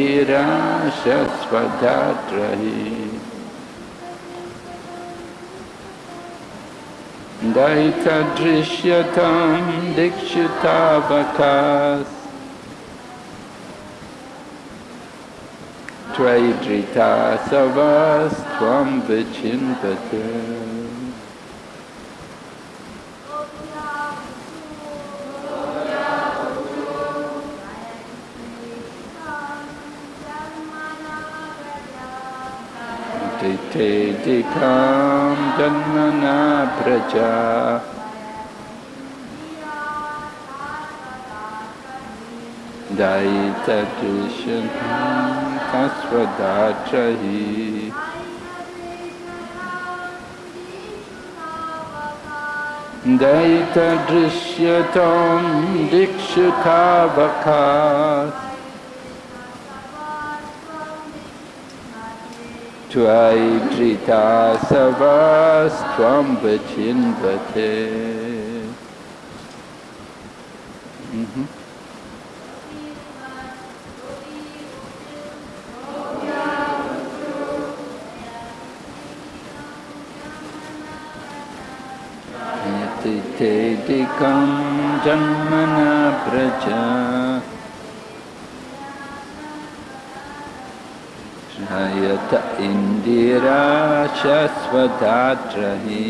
Dhirashasvadatrahi Daita Drishyatam Dikshitavakas Traidrita Savas Twam Vichinpatam सिखां जन्मना भ्रजा दायितस्वदाचहि दयितदृश्यतां बखा Twaitrita Savas Twambachinvate. शाश्वतात रहे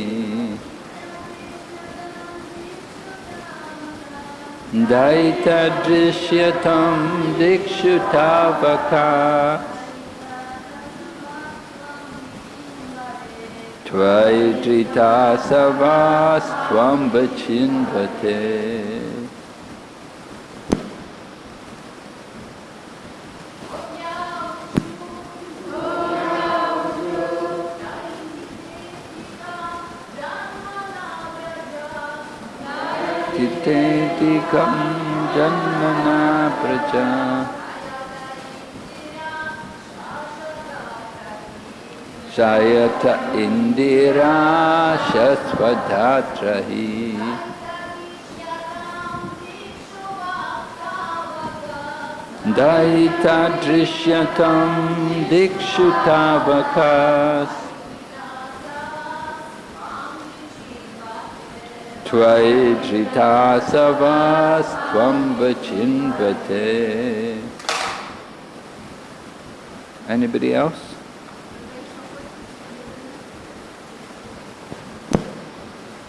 दैतदृश्यतं दिक्षुतावका त्वयि धृता सवास्त्वं वचिन्वते Sayata Indira Shaswadhatrahi Daita Drishyatam Dikshutavakas Tvai Anybody else?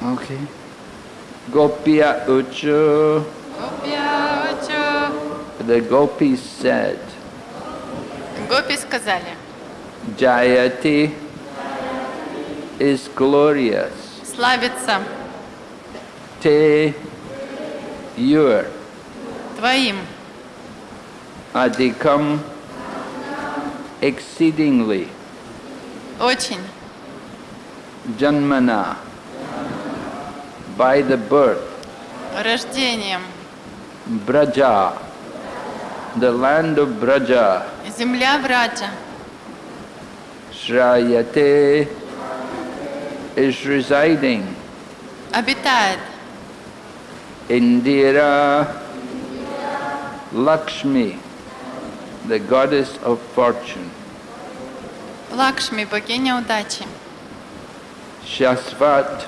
Okay. Gopya Uchu. Gopya Uchu. The gopis said. Gopis сказали. Jayati is glorious. Славится. Te your. Твоим. Adikam exceedingly. Очень. Janmana by the birth, рождением, Braja, the land of Braja, земля Браджа, Shrayate is residing, обитает, Indira, Lakshmi, the goddess of fortune. Лакшми, богиня удачи. Shasvat,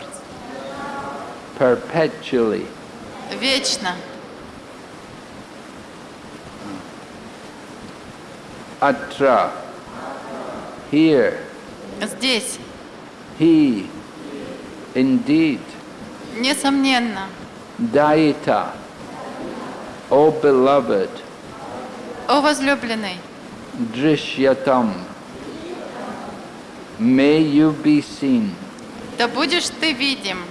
perpetually. Вечно. Atra. Here. Здесь. He. Indeed. Несомненно. Daita. O beloved. О возлюбленный. Drishyatam. May you be seen. Да будешь ты видим.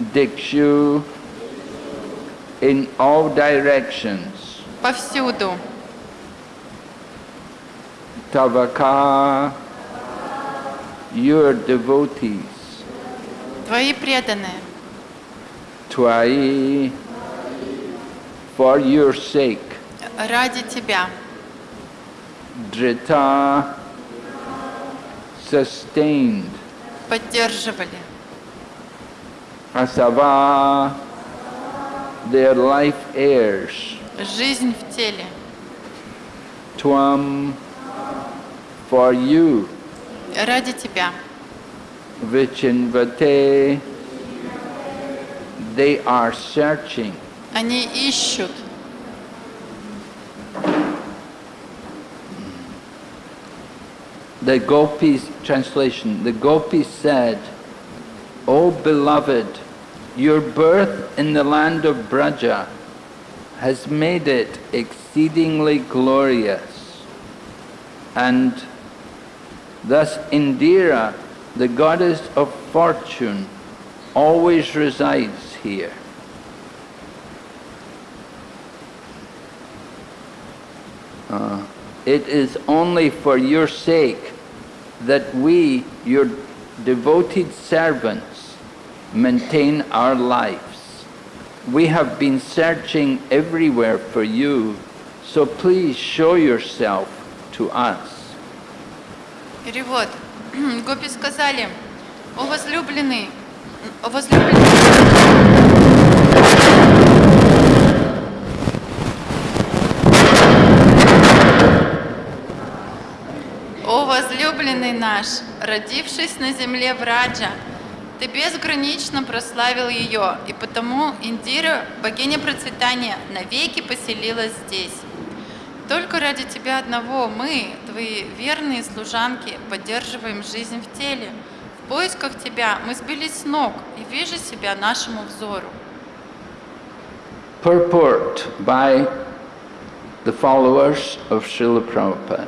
Dikshu in all directions. Повсюду. Tavaka, your devotees. Твои преданные. Твои, for your sake. Ради тебя. Drita, sustained. Поддерживали. Asava, their life airs. Жизнь в теле. Twam, for you. Ради тебя. Vichinvate, they are searching. Они ищут. The Gopi's translation, the Gopis said, O beloved, your birth in the land of Braja has made it exceedingly glorious. And thus Indira, the goddess of fortune, always resides here. Uh, it is only for your sake that we, your devoted servants, maintain our lives. We have been searching everywhere for you, so please show yourself to us. Перевод. Гопи сказали, о возлюбленный, о возлюбленный... возлюбленный наш, родившись на земле в Раджа, Ты безгранично прославил ее, и потому Индира, богиня процветания, навеки поселилась здесь. Только ради тебя одного мы, твои верные служанки, поддерживаем жизнь в теле. В поисках тебя мы сбились с ног, и вижу себя нашему взору. Purport by the followers of Srila Prabhupada.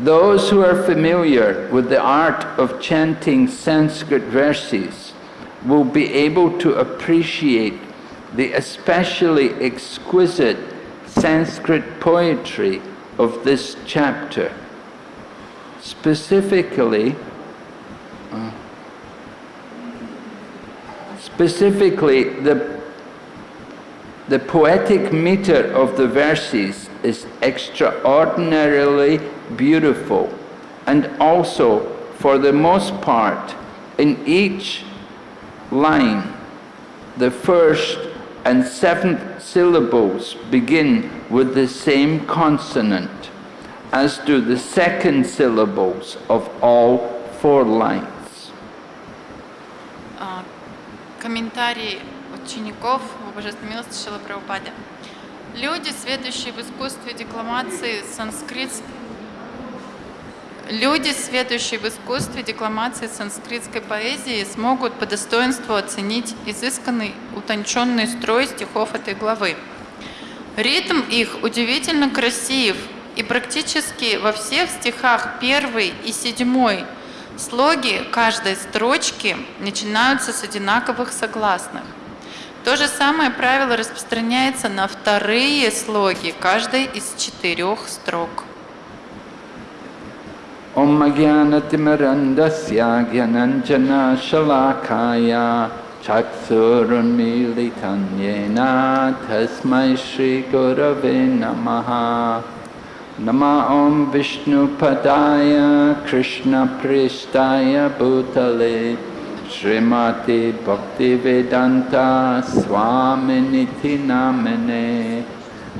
Those who are familiar with the art of chanting Sanskrit verses will be able to appreciate the especially exquisite Sanskrit poetry of this chapter. Specifically, uh, specifically the, the poetic meter of the verses is extraordinarily beautiful. And also, for the most part, in each line, the first and seventh syllables begin with the same consonant, as do the second syllables of all four lines. Комментарий учеников Божественной милости Шила Прабхупада. Люди, следующие в искусстве декламации санскрит Люди, следующие в искусстве декламации санскритской поэзии, смогут по достоинству оценить изысканный, утонченный строй стихов этой главы. Ритм их удивительно красив, и практически во всех стихах первый и седьмой слоги каждой строчки начинаются с одинаковых согласных. То же самое правило распространяется на вторые слоги каждой из четырех строк. ॐ अज्ञानतिमरन्दस्य ज्ञानञ्जनशलाकाय चक्षुरुन्मीलितं येन तस्मै श्रीगुरवे नमः नमः ॐ विष्णुपदाय कृष्णपृष्ठाय भूतले Shrimati Bhaktivedanta स्वामिनिधि नामिने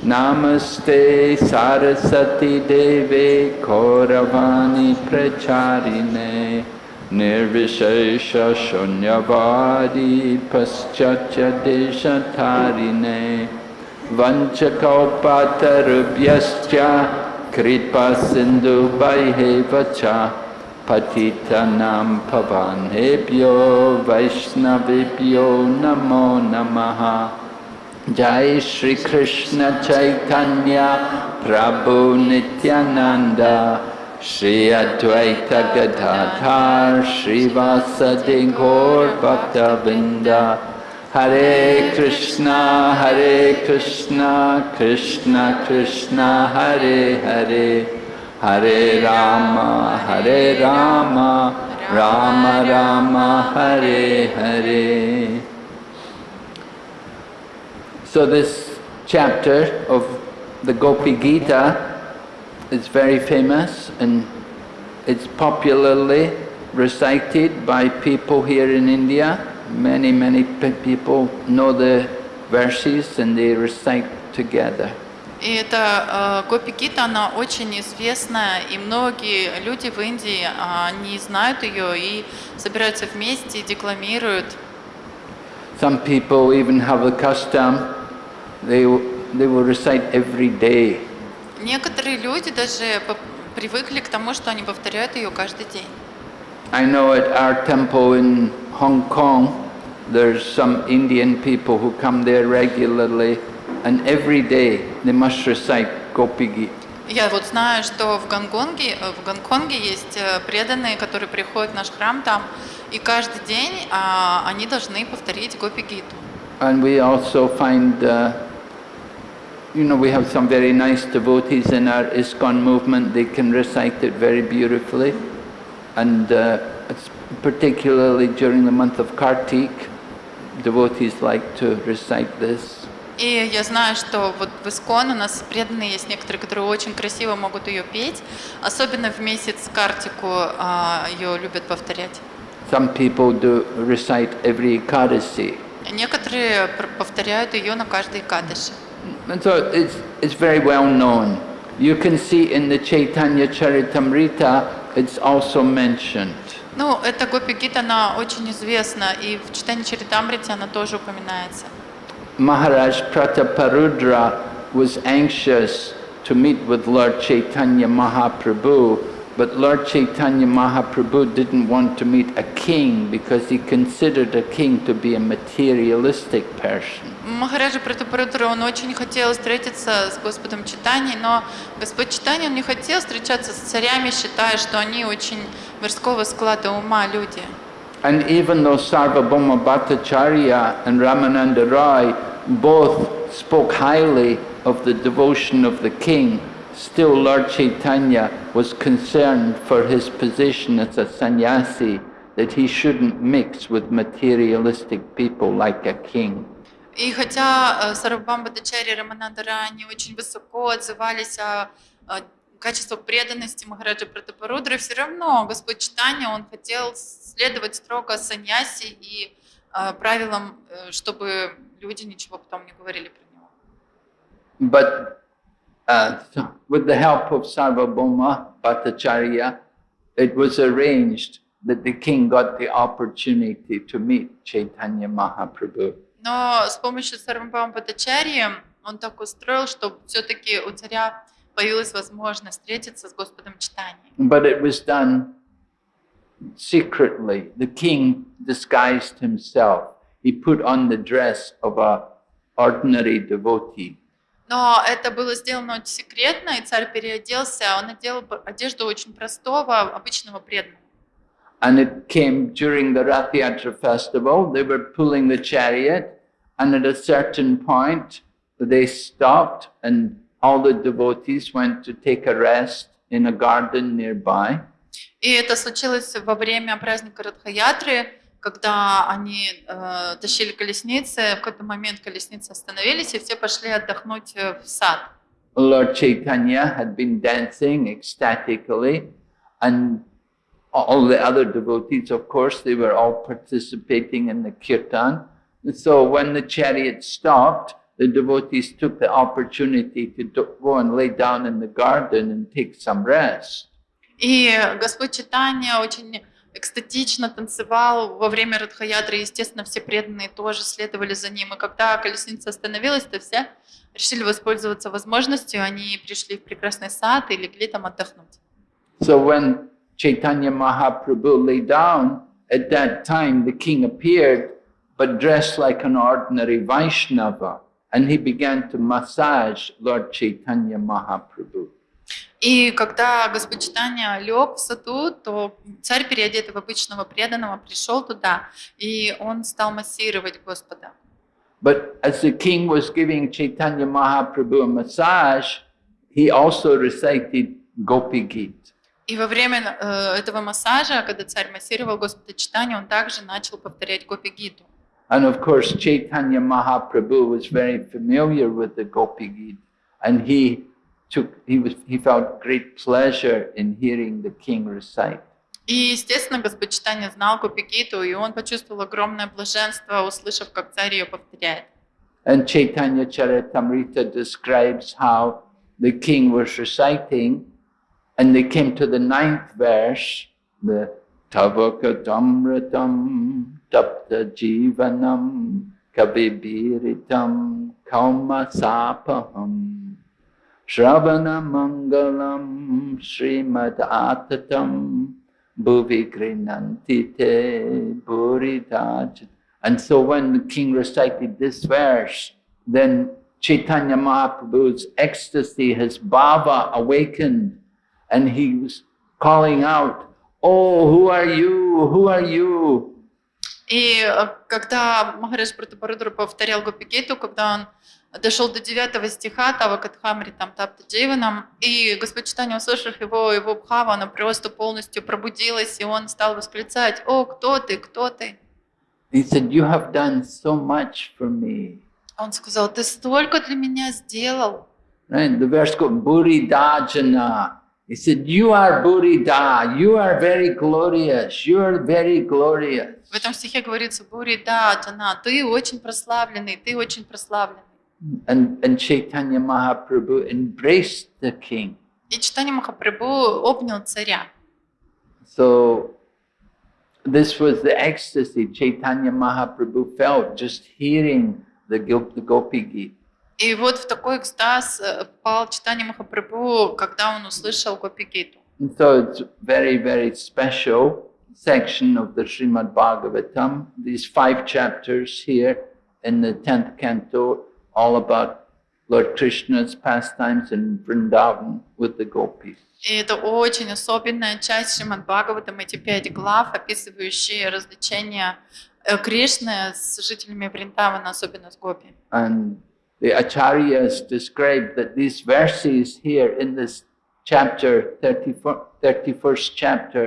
Namaste Sarasati Deve Kauravani Pracharine Nirvishesha Shunyavadi Paschatya Deshatarine Vanchakaupatarubhyascha Kripa Sindhu Baihevacha Patitanam Pavanebhyo Vaishnavibhyo Namo Namaha जय श्री कृष्ण चैतन्य प्रभु नित्यानंद श्री अद्वैत गदाधार श्रीवासदि घोर भक्त बिंदा हरे कृष्णा हरे कृष्णा कृष्णा कृष्णा हरे हरे हरे राम हरे Ram Ram Ram Hare Hare So this chapter of the Gopi Gita is very famous and it's popularly recited by people here in India. Many, many people know the verses and they recite together. И эта э, Гопи Гита, она очень известная, и многие люди в Индии, они знают ее и собираются вместе и декламируют. Some people even have a custom They, will recite every day. Некоторые люди даже привыкли к тому, что они повторяют ее каждый день. I know at our temple in Hong Kong, there's some Indian people who come there regularly, and every day they must recite Gopi Я вот знаю, что в Гонконге, э, в Гонконге есть э, преданные, которые приходят в наш храм там, и каждый день а, они должны повторить Гопи And we also find uh, you know, we have some very nice devotees in our ISKCON movement, they can recite it very beautifully. And uh, particularly during the month of Kartik, devotees like to recite this. И я знаю, что вот в Искон у нас преданные есть некоторые, которые очень красиво могут ее петь, особенно в месяц Картику ее любят повторять. Some people do recite every Ekadasi. Некоторые повторяют ее на каждой Экадаше. And so it's, it's very well known. You can see in the Chaitanya Charitamrita, it's also mentioned. Ну, эта гопи-гита, она очень известна, и в читании Чаритамрити она тоже упоминается. Maharaj Prataparudra was anxious to meet with Lord Chaitanya Mahaprabhu but Lord Chaitanya Mahaprabhu didn't want to meet a king because he considered a king to be a materialistic person. Махараджа Пратапаратура, он очень хотел встретиться с Господом Читани, но Господь Читани, он не хотел встречаться с царями, считая, что они очень мирского склада ума люди. And even though Sarvabhauma Bhattacharya and Ramananda Roy both spoke highly of the devotion of the king, Still, Lord Chaitanya was concerned for his position as a sannyasi that he shouldn't mix with materialistic people like a king. И хотя Сарабам Бхатачари и Рамананда очень высоко отзывались о качестве преданности Махараджа Пратапарудры, все равно Господь Читания, он хотел следовать строго саньяси и правилам, чтобы люди ничего потом не говорили про него. But uh, with the help of Sarvabhauma Bhattacharya, it was arranged that the king got the opportunity to meet Chaitanya Mahaprabhu. Но с помощью Сарвабхаума Бхаттачарьи он так устроил, что все-таки у царя появилась возможность встретиться с Господом Читания. But it was done secretly. The king disguised himself. He put on the dress of an ordinary devotee. Но это было сделано очень секретно, и царь переоделся. Он одел одежду очень простого, обычного преданного. And it came during the Rathiatra festival. They were pulling the chariot, and at a certain point, they stopped, and all the devotees went to take a rest in a garden nearby. И это случилось во время праздника Радхаятры когда они э, тащили колесницы, в какой-то момент колесницы остановились, и все пошли отдохнуть в сад. Lord Chaitanya had been dancing ecstatically, and all the other devotees, of course, they were all participating in the kirtan. And so when the chariot stopped, the devotees took the opportunity to go and lay down in the garden and take some rest. И Господь Читания очень экстатично танцевал во время Радхаятры, естественно, все преданные тоже следовали за ним. И когда колесница остановилась, то все решили воспользоваться возможностью, они пришли в прекрасный сад и легли там отдохнуть. So when Chaitanya Mahaprabhu lay down, at that time the king appeared, but dressed like an ordinary Vaishnava, and he began to massage Lord Chaitanya Mahaprabhu. И когда господчитание лег в саду, то царь, переодетый в обычного преданного, пришел туда, и он стал массировать Господа. But as the king was giving Chaitanya Mahaprabhu a massage, he also recited Gopi Git. И во время э, этого массажа, когда царь массировал Господа Читания, он также начал повторять Гопи Гиту. And of course, Chaitanya Mahaprabhu was very familiar with the Gopi Git, and he took, he, was, he found great pleasure in hearing the king recite. И, естественно, знал Купикиту, и он почувствовал огромное блаженство, услышав, как царь ее повторяет. And Chaitanya Charitamrita describes how the king was reciting, and they came to the ninth verse, the Damratam, tapta jivanam kavibiritam kaumasapaham. Shravana Mangalam Srimad Atatam Bhuvi Grinantite And so when the king recited this verse, then Chaitanya Mahaprabhu's ecstasy, his bhava awakened, and he was calling out, Oh, who are you? Who are you? И э, когда Махареш Братабарадура повторял Гопикету, когда он дошел до 9 стиха Тавакатхамри там Тапта Джейванам, и Господь Читание, услышав его, его бхава, она просто полностью пробудилась, и он стал восклицать, «О, кто ты, кто ты?» He said, you have done so much for me. Он сказал, ты столько для меня сделал. Right? The verse called He said, you are Buddha, you are very glorious, you are very glorious. And, and Chaitanya Mahaprabhu embraced the king. So this was the ecstasy Chaitanya Mahaprabhu felt just hearing the, the Gopi Gita. И вот в такой экстаз э, пал читание Махапрабху, когда он услышал Гопикиту. And so it's very, very special section of the Srimad Bhagavatam, these five chapters here in the 10th canto, all about Lord Krishna's pastimes in Vrindavan with the gopis. И это очень особенная часть Шримад Бхагаватам, эти пять глав, описывающие развлечения э, Кришны с жителями Вриндавана, особенно с гопи. And the acharyas describe that these verses here in this chapter, 34, 31st chapter,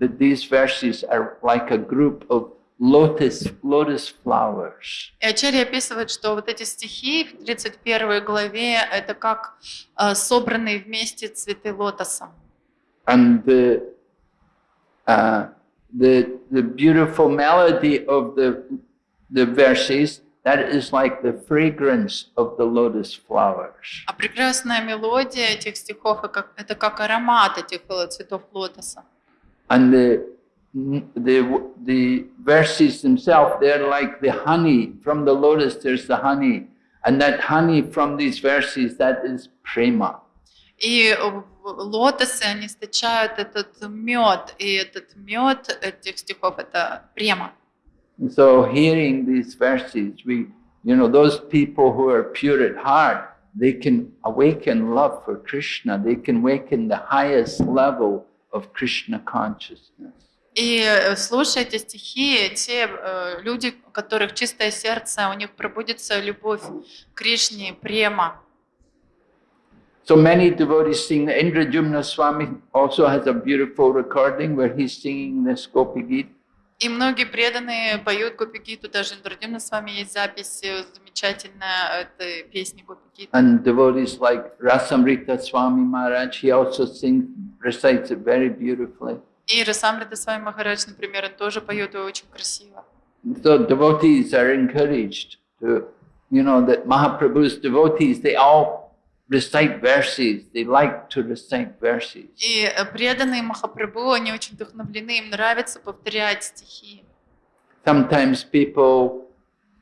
that these verses are like a group of lotus, lotus flowers. И Ачарья описывает, что вот эти стихи в 31 главе – это как uh, собранные вместе цветы лотоса. And the, uh, the, the beautiful melody of the, the verses that is like the fragrance of the lotus flowers. А прекрасная мелодия этих стихов это как аромат этих э, цветов лотоса. And the the the verses themselves they're like the honey from the lotus there's the honey and that honey from these verses that is prema. И лотосы они источают этот мед и этот мед этих стихов это према. And so hearing these verses, we, you know, those people who are pure at heart, they can awaken love for Krishna. They can awaken the highest level of Krishna consciousness. И э, слушая эти стихи, те э, люди, у которых чистое сердце, у них пробудится любовь к Кришне, према. So many devotees sing. Indradyumna Swami also has a beautiful recording where he's singing this Gopi Gita. И многие преданные поют Гопикиту, даже Индрадимна с вами есть запись э, замечательная а, этой песни Гопикиту. And devotees like Rasamrita Swami Maharaj, he also sings, recites it very beautifully. И Расамрита Свами Махарадж, например, он тоже поет и очень красиво. So devotees are encouraged to, you know, that Mahaprabhu's devotees, they all recite verses. They like to recite verses. И э, преданные Махапрабху, они очень вдохновлены, им нравится повторять стихи. Sometimes people,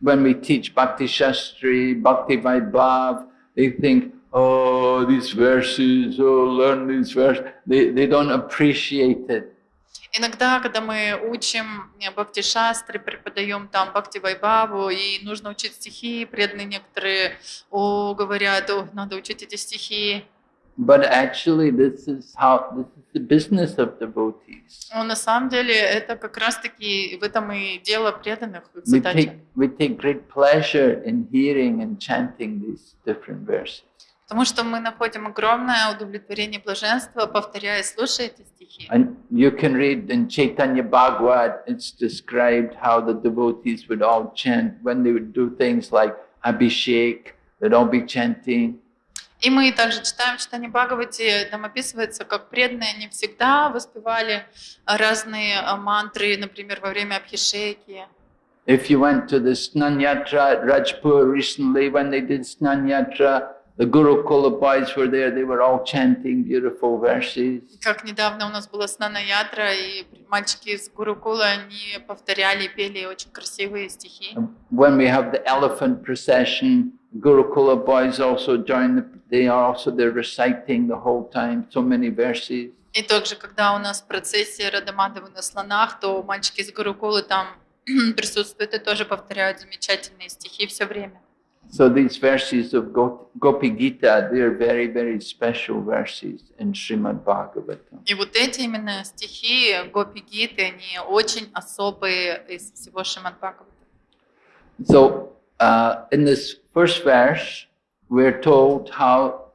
when we teach Bhakti Shastri, Bhakti Vaibhav, they think, oh, these verses, oh, learn these verses. They, they don't appreciate it. Иногда, когда мы учим э, бхакти-шастры, преподаем там бхакти-вайбаву, и нужно учить стихи, преданные некоторые о, говорят, о, надо учить эти стихи. But actually, this is how this is the business of devotees. Но на самом деле это как раз-таки в этом и дело преданных. We we take great pleasure in hearing and chanting these different verses. Потому что мы находим огромное удовлетворение блаженства, повторяя слушая эти стихи. And you can read in Chaitanya Bhagavat, it's described how the devotees would all chant when they would do things like Abhishek, they'd all be chanting. И мы также читаем читание Бхагавати, там описывается, как преданные они всегда воспевали разные э, мантры, например, во время Абхишеки. If you went to the Snanyatra at Rajpur recently, when they did Snanyatra, The Guru Kulabites were there, they were all chanting beautiful verses. Как недавно у нас была Снана Ядра, и мальчики из Гурукула, они повторяли, пели очень красивые стихи. When we have the elephant procession, Gurukula boys also join, the, they are also, they're reciting the whole time, so many verses. И также, когда у нас процессия Радамадовы на слонах, то мальчики из Гурукулы там присутствуют и тоже повторяют замечательные стихи все время. So these verses of Gopi Gita, they are very, very special verses in Srimad Bhagavatam. И вот эти именно стихи Гопи Гиты, они очень особые из всего Шримад Бхагаватам. So uh, in this first verse, we're told how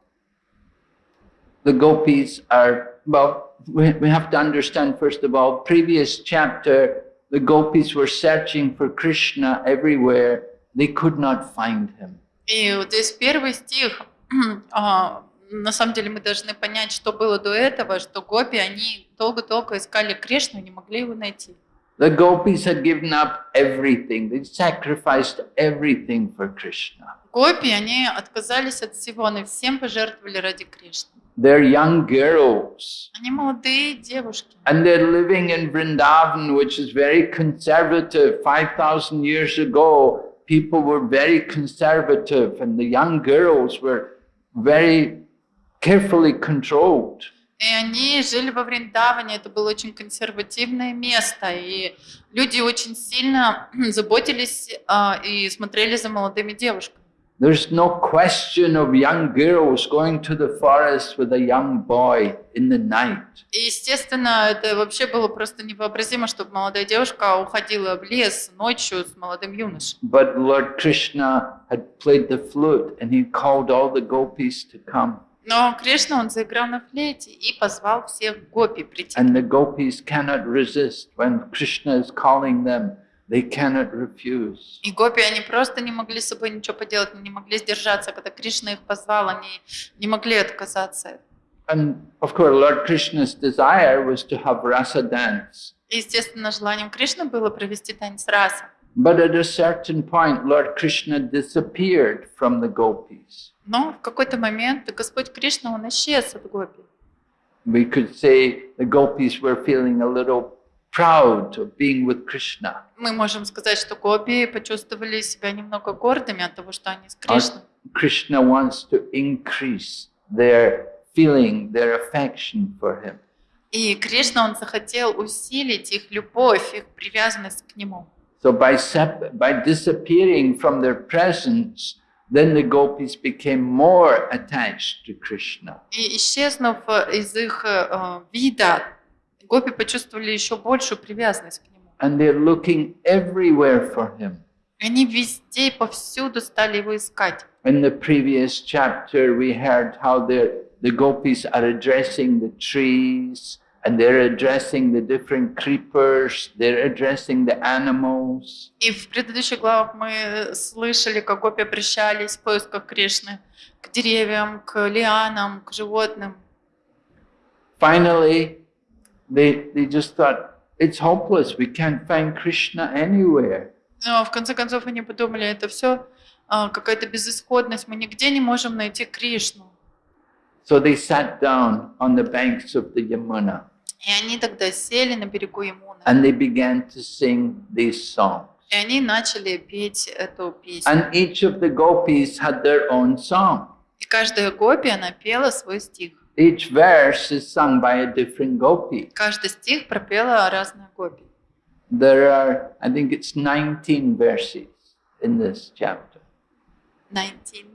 the gopis are, well, we, we have to understand first of all, previous chapter, the gopis were searching for Krishna everywhere They could not find him. И вот из первый стих, а, на самом деле мы должны понять, что было до этого, что гопи, они долго-долго искали Кришну, не могли его найти. The gopis had given up everything. They sacrificed everything for Krishna. Гопи, они отказались от всего, они всем пожертвовали ради Кришны. They're young girls. Они молодые девушки. And they're living in Vrindavan, which is very conservative. 5,000 years ago, people were very conservative and the young girls were very carefully controlled. И они жили во Вриндаване, это было очень консервативное место, и люди очень сильно заботились э, и смотрели за молодыми девушками. There's no question of young girls going to the forest with a young boy in the night. И естественно, это вообще было просто невообразимо, чтобы молодая девушка уходила в лес ночью с молодым юношей. But Lord Krishna had played the flute and he called all the gopis to come. Но Кришна, он заиграл на флейте и позвал всех гопи прийти. And the gopis cannot resist when Krishna is calling them. They cannot refuse. И гопи, они просто не могли с собой ничего поделать, не могли сдержаться. Когда Кришна их позвал, они не могли отказаться. And of course, Lord Krishna's desire was to have rasa dance. И, естественно, желанием Кришны было провести танец раса. But at a certain point, Lord Krishna disappeared from the gopis. Но в какой-то момент Господь Кришна, он исчез от гопи. We could say the gopis were feeling a little proud of being with Krishna. Мы можем сказать, что гопи почувствовали себя немного гордыми от того, что они с Кришной. Krishna wants to increase their feeling, their affection for him. И Кришна, он захотел усилить их любовь, их привязанность к нему. So by, by disappearing from their presence, then the gopis became more attached to Krishna. И исчезнув из их вида, гопи почувствовали еще большую привязанность к нему. And they're looking everywhere for him. Они везде и повсюду стали его искать. In the previous chapter we heard how the, the gopis are addressing the trees, and they're addressing the different creepers, they're addressing the animals. И в предыдущих главах мы слышали, как гопи обращались в поисках Кришны к деревьям, к лианам, к животным. Finally, They, they just thought, it's hopeless, we can't find Krishna anywhere. Но в конце концов они подумали, это все а, какая-то безысходность, мы нигде не можем найти Кришну. So they sat down on the banks of the Yamuna. И они тогда сели на берегу Ямуны. And they began to sing these songs. И они начали петь эту песню. And each of the gopis had their own song. И каждая гопи, она пела свой стих. Each verse is sung by a different gopi. Каждый стих пропела разная гопи. There are, I think it's 19 verses in this chapter. 19.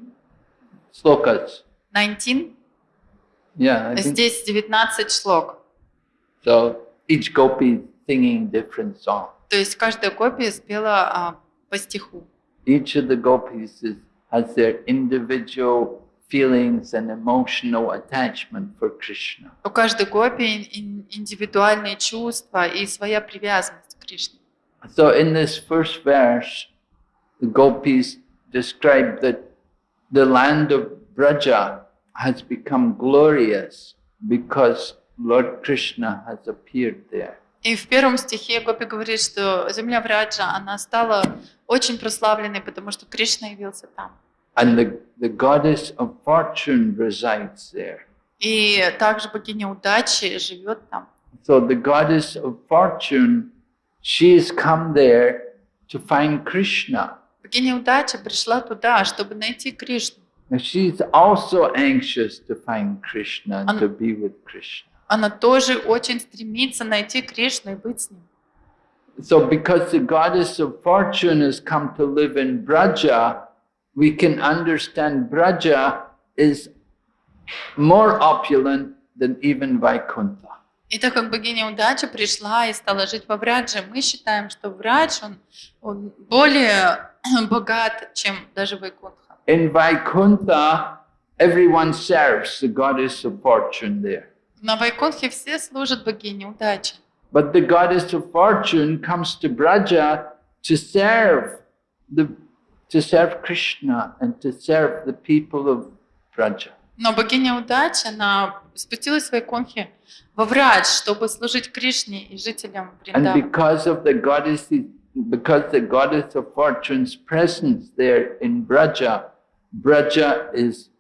Slokas. 19? Yeah, I Здесь 19 шлок. So each gopi singing different song. То есть каждая гопи спела по стиху. Each of the gopis is, has their individual feelings and emotional attachment for Krishna. У каждой гопи индивидуальные чувства и своя привязанность к Кришне. So in this first verse, the gopis describe that the land of Braja has become glorious because Lord Krishna has appeared there. И в первом стихе Гопи говорит, что земля Враджа, она стала очень прославленной, потому что Кришна явился там. And the, the goddess of fortune resides there. И также богиня удачи живет там. So the goddess of fortune, she has come there to find Krishna. Богиня удачи пришла туда, чтобы найти Кришну. And is also anxious to find Krishna and она, to be with Krishna. Она тоже очень стремится найти Кришну и быть с ним. So because the goddess of fortune has come to live in Braja, we can understand Braja is more opulent than even Vaikuntha. И так как богиня удачи пришла и стала жить во Врадже, мы считаем, что Врадж, он, он более богат, чем даже Вайкунтха. In Vaikuntha, everyone serves the goddess of fortune there. На Вайкунтхе все служат богине удачи. But the goddess of fortune comes to Braja to serve the to serve Krishna and to serve the people of Braja. Но богиня удачи, она спустилась в свои конхи во врач, чтобы служить Кришне и жителям Вриндавана. And because of the goddess, because the goddess of fortune's presence there in Braja, Braja is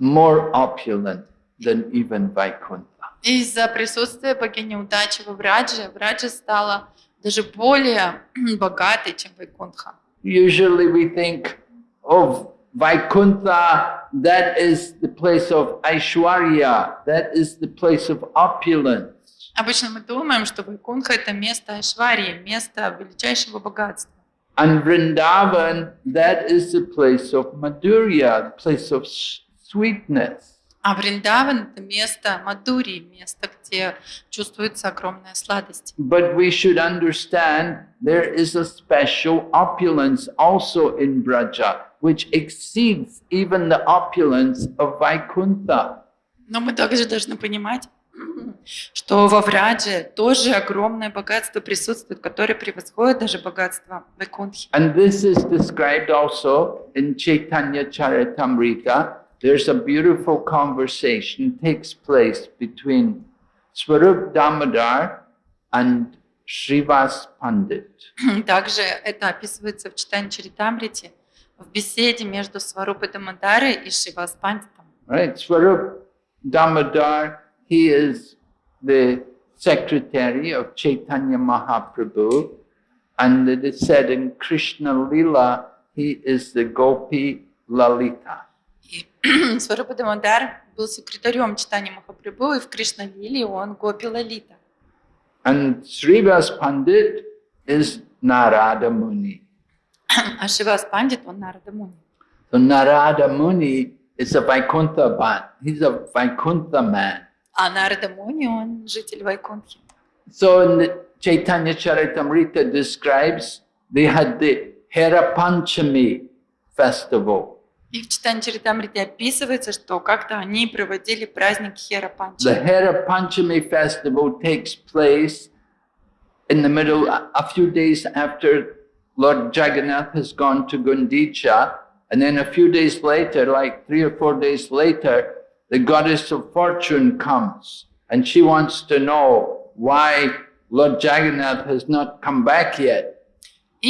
more opulent than even Vaikuntha. Из-за присутствия богини удачи во Врадже, Враджа стала даже более богатой, чем Вайкунтха usually we think of Vaikuntha, that is the place of Aishwarya, that is the place of opulence. Обычно мы думаем, что Вайкунха – это место Айшварии, место величайшего богатства. And Vrindavan, that is the place of Madhurya, the place of sweetness. А Вриндаван – это место Мадури, место, где чувствуется огромная сладость. But we should understand there is a special opulence also in Braja, which exceeds even the opulence of Vaikuntha. Но мы также должны понимать, что во Врадже тоже огромное богатство присутствует, которое превосходит даже богатство Вайкунтхи. And this is described also in Chaitanya Charitamrita, there's a beautiful conversation takes place between Swarup Damodar and Shrivas Pandit. Также это описывается в читании Чаритамрити, в беседе между Сварупой Дамодарой и Шривас Пандитом. Right, Swarup Damodar, he is the secretary of Chaitanya Mahaprabhu, and it is said in Krishna Lila, he is the Gopi Lalita. Сварупа Дамодар был секретарем читания Махапрабху, и в Кришналиле он Гопи Лалита. And Srivas Pandit is Narada Muni. А Шивас Пандит, он Нарада Муни. So Narada Muni is a Vaikuntha Bhat. He's a Vaikuntha man. А Нарада Муни, он житель Вайкунтхи. So in Chaitanya Charitamrita describes they had the Hera Panchami festival. И в Читанчаритамрите описывается, что как-то они проводили праздник Херапанчами. The festival takes place in the middle, a few days after Lord Jagannath has gone to Gundicha, and then a few days later, like three or four days later, the goddess of fortune comes, and she wants to know why Lord Jagannath has not come back yet.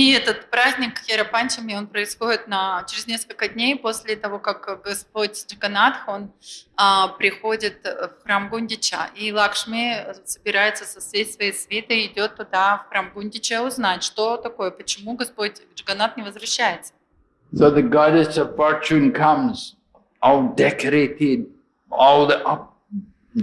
И этот праздник Херапанчами, он происходит на, через несколько дней после того, как Господь Джиганатх он а, приходит в храм Гундича. И Лакшми собирается со всей своей свитой, идет туда, в храм Гундича, узнать, что такое, почему Господь Джаганат не возвращается. So the goddess of fortune comes, all decorated, all the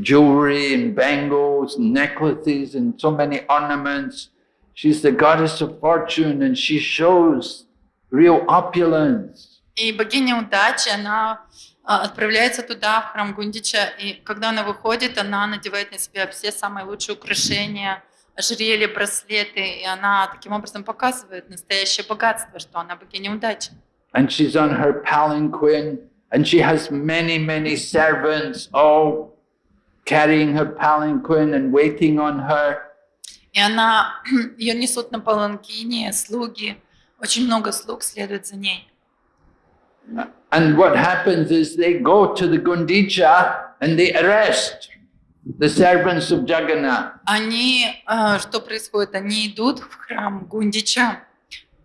jewelry and bangles, necklaces and so many ornaments. She's the goddess of fortune and she shows real opulence. И богиня удачи, она отправляется туда, в храм Гундича, и когда она выходит, она надевает на себя все самые лучшие украшения, ожерелья, браслеты, и она таким образом показывает настоящее богатство, что она богиня удачи. And she's on her palanquin, and she has many, many servants all carrying her palanquin and waiting on her. И она, ее несут на паланкине, слуги, очень много слуг следует за ней. And what happens is they go to the Gundicha and they arrest the servants of Jagannath. Они, э, что происходит, они идут в храм Гундича,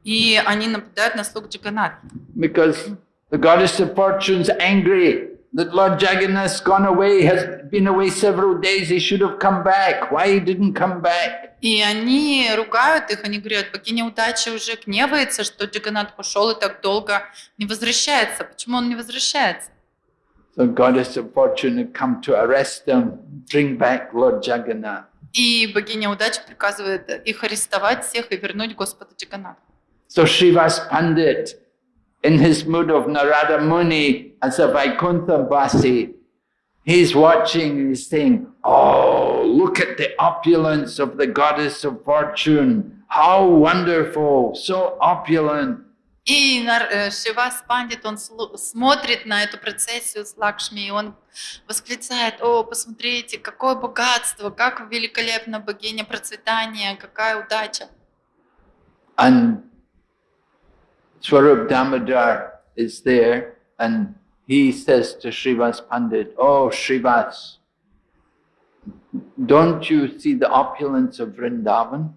и они нападают на слуг Джаганнатха. Because the goddess of fortune is angry that Lord Jagannath's gone away, has been away several days, he should have come back. Why he didn't come back? И они ругают их, они говорят, богиня удачи уже гневается, что Джаганат пошел и так долго не возвращается. Почему он не возвращается? So goddess of fortune had come to arrest them, bring back Lord Jagannath. И богиня удачи приказывает их арестовать всех и вернуть Господа Джаганната. So Shivas Pandit in his mood of Narada Muni as a Vaikuntha Vaikunthavasi, he's watching, and he's saying, oh, look at the opulence of the goddess of fortune. How wonderful, so opulent. И э, Шивас Пандит, он смотрит на эту процессию с Лакшми, и он восклицает, о, посмотрите, какое богатство, как великолепно богиня процветания, какая удача. And Swarup Damodar is there and he says to Srivas Pandit, Oh Srivas, don't you see the opulence of Vrindavan?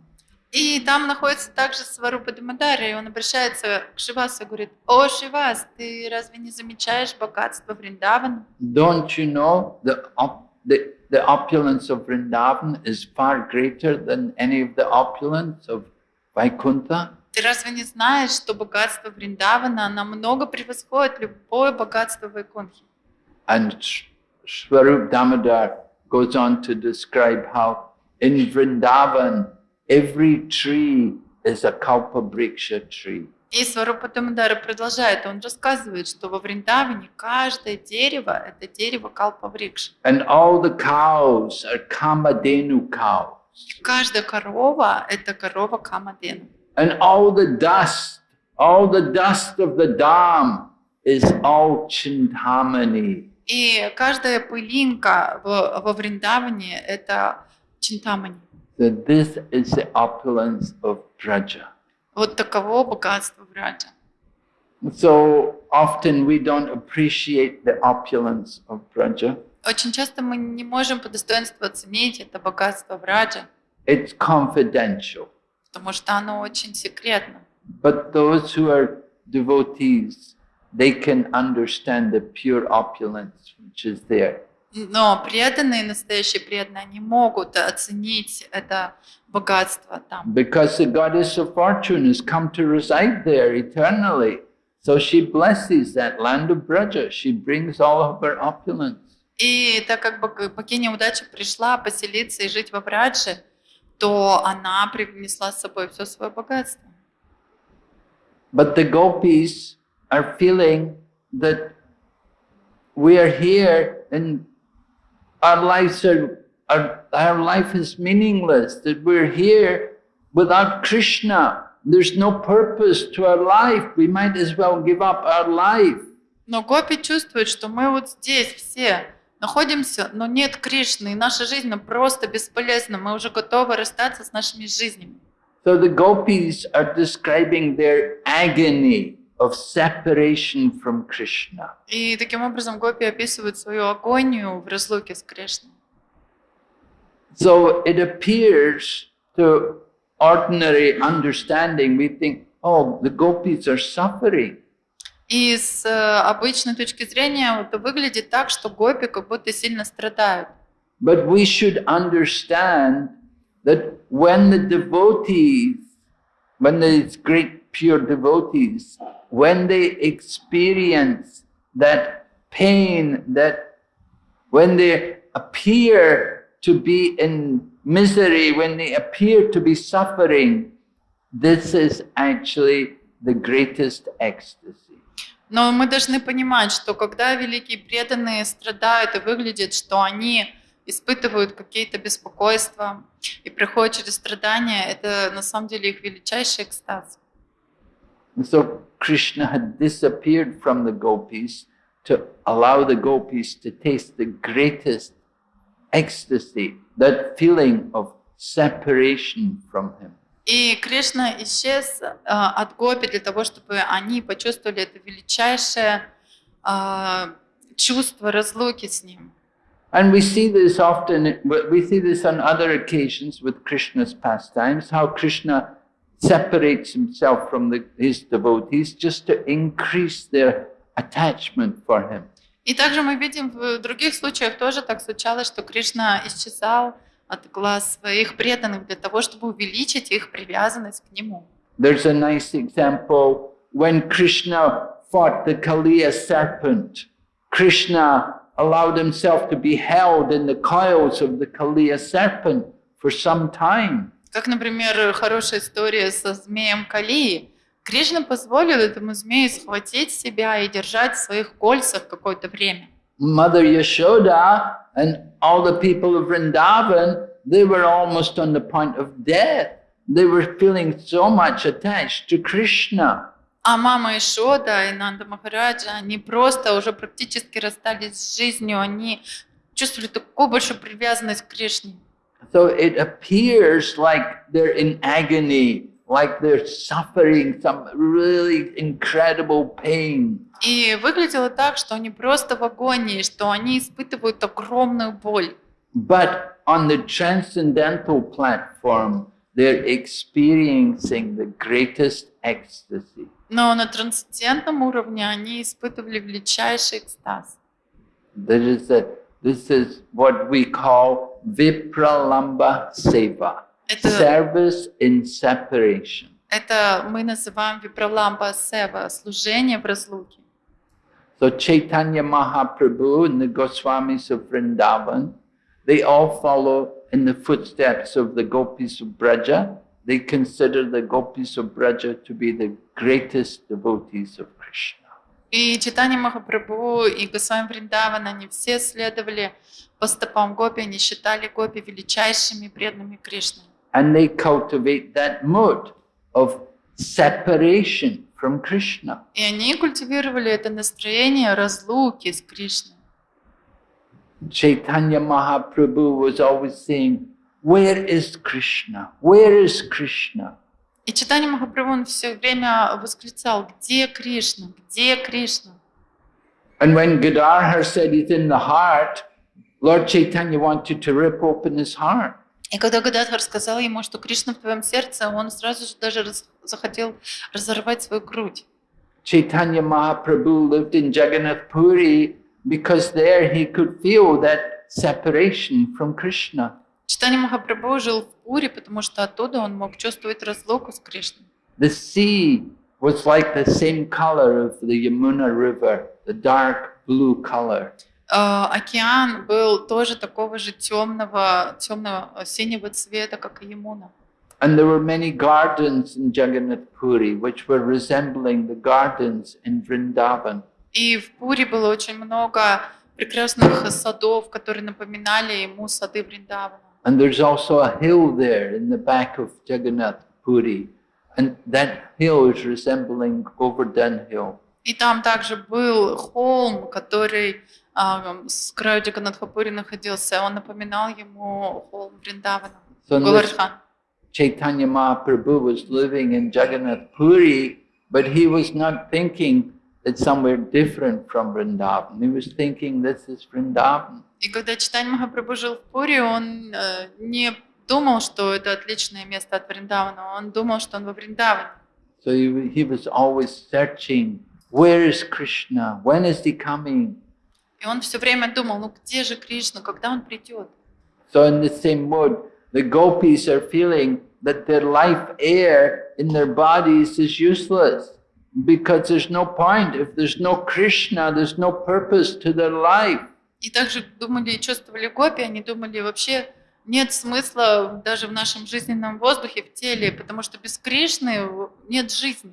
И там находится также Сварупа Дамадари, и он обращается к Шивасу и говорит, «О, Шивас, ты разве не замечаешь богатство Вриндавана?» Don't you know the, op the, the opulence of Vrindavan is far greater than any of the opulence of Vaikuntha? Ты разве не знаешь, что богатство Вриндавана намного превосходит любое богатство Вайкунхи? And Swarup Damodar goes on to describe how in Vrindavan every tree is a Kalpa kalpabriksha tree. И Сварупа Дамодара продолжает, он рассказывает, что во Вриндаване каждое дерево – это дерево Калпаврикш. And all the cows are Kamadenu cows. И каждая корова – это корова Камадену. and all the dust, all the dust of the dam is all Chintamani. И каждая пылинка во, Вриндаване – это Чинтамани. So this is the opulence of Braja. Вот таково богатство Браджа. So often we don't appreciate the opulence of Braja. Очень часто мы не можем по достоинству оценить это богатство It's confidential. потому что оно очень секретно. But those who are devotees, they can understand the pure opulence which is there. Но преданные, настоящие преданные, они могут оценить это богатство там. Because the goddess of fortune has come to reside there eternally. So she blesses that land of Braja. She brings all of her opulence. И так как богиня удачи пришла поселиться и жить во Брадже, то она привнесла с собой все свое богатство. But the gopis are feeling that we are here and our lives are, our, our life is meaningless, that we're here without Krishna. There's no purpose to our life. We might as well give up our life. Но гопи чувствуют, что мы вот здесь все, находимся, но нет Кришны, и наша жизнь просто бесполезна, мы уже готовы расстаться с нашими жизнями. So the gopis are describing their agony of separation from Krishna. И таким образом гопи описывают свою агонию в разлуке с Кришной. So it appears to ordinary understanding, we think, oh, the gopis are suffering. И с э, обычной точки зрения это выглядит так, что гопи как будто сильно страдают. But we should understand that when the devotees, when these great pure devotees, when they experience that pain, that when they appear to be in misery, when they appear to be suffering, this is actually the greatest ecstasy. Но мы должны понимать, что когда великие преданные страдают и выглядят, что они испытывают какие-то беспокойства и проходят через страдания, это на самом деле их величайший экстаз. So Krishna had disappeared from the gopis to allow the gopis to taste the greatest ecstasy, that feeling of separation from him. И Кришна исчез э, от гопи для того, чтобы они почувствовали это величайшее э, чувство разлуки с ним. And we see this often, we see this on other occasions with Krishna's pastimes, how Krishna separates himself from the, his devotees just to increase their attachment for him. И также мы видим в других случаях тоже так случалось, что Кришна исчезал, отгла своих преданных для того, чтобы увеличить их привязанность к Нему. There's a nice example when Krishna fought the Kaliya serpent. Krishna allowed himself to be held in the coils of the Kaliya serpent for some time. Как, например, хорошая история со змеем Калии. Кришна позволил этому змею схватить себя и держать в своих кольцах какое-то время. Mother Yashoda And all the people of Vrindavan, they were almost on the point of death. They were feeling so much attached to Krishna. А мама Ишода и Нанда Махараджа, они просто уже практически расстались с жизнью, они чувствовали такую большую привязанность к Кришне. So it appears like they're in agony, like they're suffering some really incredible pain. И выглядело так, что они просто в агонии, что они испытывают огромную боль. But on the transcendental platform, they're experiencing the greatest ecstasy. Но на трансцендентном уровне они испытывали величайший экстаз. This is, a, this is what we call Vipralambha Seva. Это, service in separation. Это мы называем випралампа сева, служение в разлуке. So Chaitanya Mahaprabhu and the Goswamis of Vrindavan, they all follow in the footsteps of the gopis of Braja. They consider the gopis of Braja to be the greatest devotees of Krishna. И Читани Махапрабху и Госвами Вриндаван, они все следовали по стопам Гопи, они считали Гопи величайшими преданными Кришны and they cultivate that mood of separation from Krishna. И они культивировали это настроение разлуки с Кришной. Chaitanya Mahaprabhu was always saying, where is Krishna? Where is Krishna? И Читание Махапрабху он все время восклицал, где Кришна, где Кришна? And when Gadar said it's in the heart, Lord Chaitanya wanted to rip open his heart. И когда Гададхар сказал ему, что Кришна в твоем сердце, он сразу же даже раз, захотел разорвать свою грудь. Chaitanya Mahaprabhu lived in Jagannath Puri because there he could feel that separation from Krishna. Читание Махапрабху жил в Пури, потому что оттуда он мог чувствовать разлуку с Кришной. The sea was like the same color of the Yamuna River, the dark blue color океан был тоже такого же темного, темного синего цвета, как и Емуна. And there were many gardens in Jagannath Puri, which were resembling the gardens in Vrindavan. И в Пури было очень много прекрасных садов, которые напоминали ему сады Вриндавана. And there's also a hill there in the back of Jagannath Puri, and that hill is resembling Govardhan Hill. И там также был холм, который с краю, где Ганадхапури находился, он напоминал ему холм Вриндавана, so Галархан. Chaitanya Mahaprabhu was living in Jagannath Puri, but he was not thinking it's somewhere different from Vrindavan. He was thinking this is Vrindavan. И когда Читань Махапрабху жил в Пури, он э, не думал, что это отличное место от Вриндавана, он думал, что он во Вриндаване. So he, he was always searching, where is Krishna? When is he coming? И он все время думал, ну где же Кришна, когда он придет? So in the same mood, the gopis are feeling that their life air in their bodies is useless because there's no point. If there's no Krishna, there's no purpose to their life. И также думали и чувствовали гопи, они думали вообще нет смысла даже в нашем жизненном воздухе, в теле, потому что без Кришны нет жизни.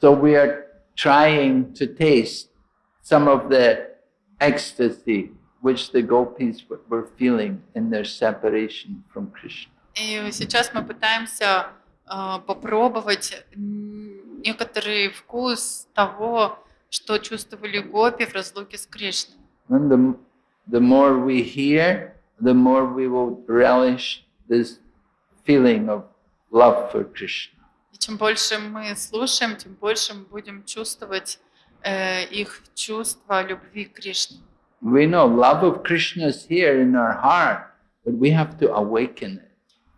So we are trying to taste some of the ecstasy which the gopis were feeling in their separation from Krishna. Э, попробовать некоторый вкус того, что чувствовали гопи в разлуке с Кришной. And the, more we hear, the more we will relish this feeling of love for Krishna. И чем больше мы слушаем, тем больше мы будем чувствовать Э, их чувство любви к Кришне. We know love of Krishna is here in our heart, but we have to awaken it.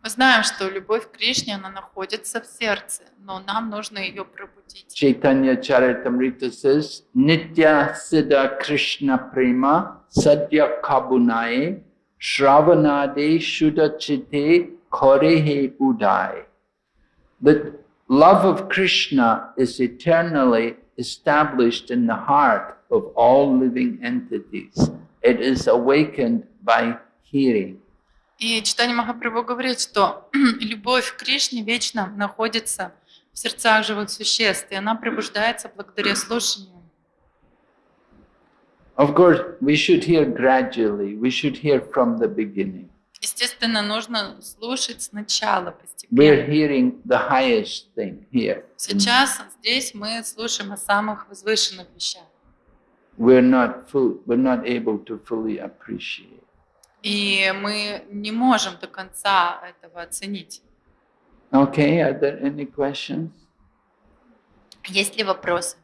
Мы знаем, что любовь к Кришне, она находится в сердце, но нам нужно ее пробудить. Chaitanya Charitamrita says, Nitya Siddha Krishna Prema Sadhya Kabunai Shravanade Shuddha chite Korehe Udai. The love of Krishna is eternally established in the heart of all living entities. It is awakened by hearing. И читание Махапрабху говорит, что любовь к Кришне вечно находится в сердцах живых существ, и она пробуждается благодаря слушанию. Of course, we should hear gradually, we should hear from the beginning. Естественно, нужно слушать сначала, постепенно. We're hearing the highest thing here. Сейчас здесь мы слушаем о самых возвышенных вещах. We're not full, we're not able to fully appreciate. И мы не можем до конца этого оценить. Okay, are there any questions? Есть ли вопросы?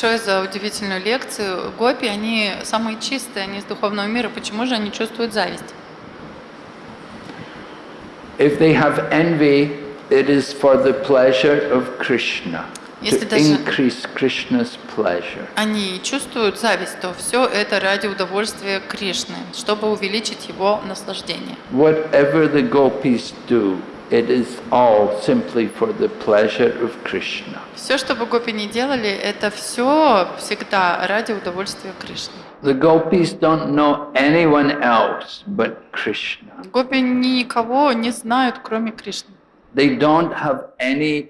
большое за удивительную лекцию. Гопи, они самые чистые, они из духовного мира. Почему же они чувствуют зависть? Если они чувствуют зависть, то все это ради удовольствия Кришны, чтобы увеличить его наслаждение. Whatever the gopis do, It is all simply for the pleasure of Krishna. Все, что бы гопи не делали, это все всегда ради удовольствия Кришны. The gopis don't know anyone else but Krishna. Гопи никого не знают, кроме Кришны. They don't have any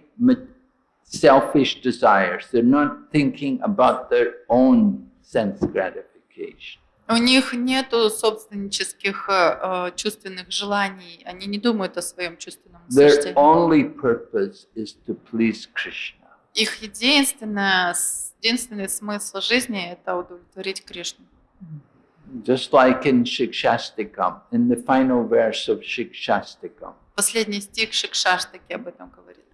selfish desires. They're not thinking about their own sense gratification. У них нет собственнических э, чувственных желаний, они не думают о своем чувственном Their Их единственное, единственный смысл жизни – это удовлетворить Кришну. Just like in Shikshastikam, in the final verse of Shikshastikam. Последний стих Шикшаштаки об этом говорит.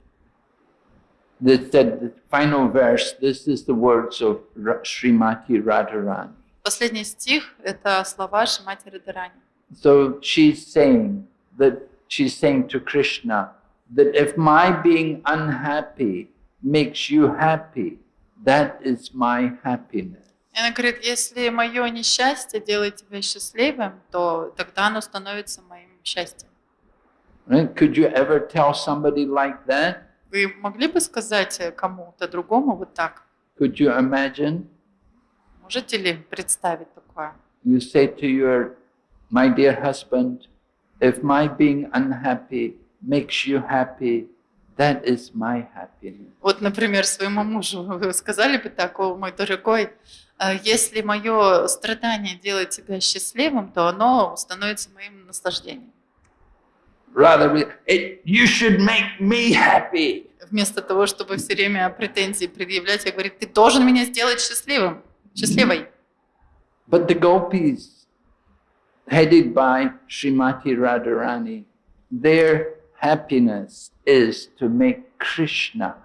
The, the, the final verse, this is the words of Srimati Radharani. Последний стих — это слова Шимати Радарани. So she's saying that she's saying to Krishna that if my being unhappy makes you happy, that is my happiness. она говорит, если мое несчастье делает тебя счастливым, то тогда оно становится моим счастьем. Could you ever tell somebody like that? Вы могли бы сказать э, кому-то другому вот так? Could you imagine? Можете ли представить такое? You say to your, my dear husband, if my being unhappy makes you happy, that is my happiness. Вот, например, своему мужу вы сказали бы такого, мой дорогой, э, если мое страдание делает тебя счастливым, то оно становится моим наслаждением. Rather, it, you should make me happy. Вместо того, чтобы все время претензии предъявлять, я говорю, ты должен меня сделать счастливым. счастливой. But the gopis, headed by Srimati Radharani, their happiness is to make Krishna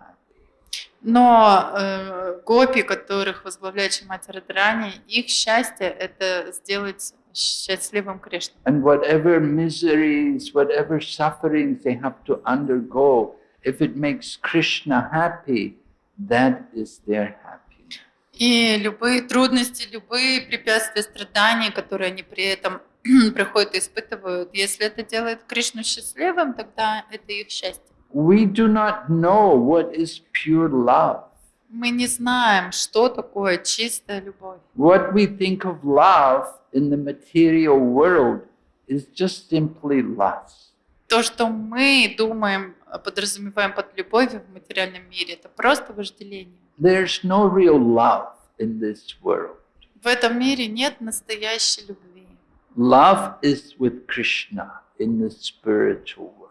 но э, гопи, которых возглавляет Шимати Радрани, их счастье — это сделать счастливым Кришну. And whatever miseries, whatever sufferings they have to undergo, if it makes Krishna happy, that is their happiness. И любые трудности, любые препятствия, страдания, которые они при этом приходят и испытывают, если это делает Кришну счастливым, тогда это их счастье. We do not know what is pure love. Мы не знаем, что такое чистая любовь. What we think of love in the material world is just simply lust. То, что мы думаем подразумеваем под любовью в материальном мире. Это просто вожделение. There's no real love in this world. В этом мире нет настоящей любви. Love is with Krishna in the spiritual world.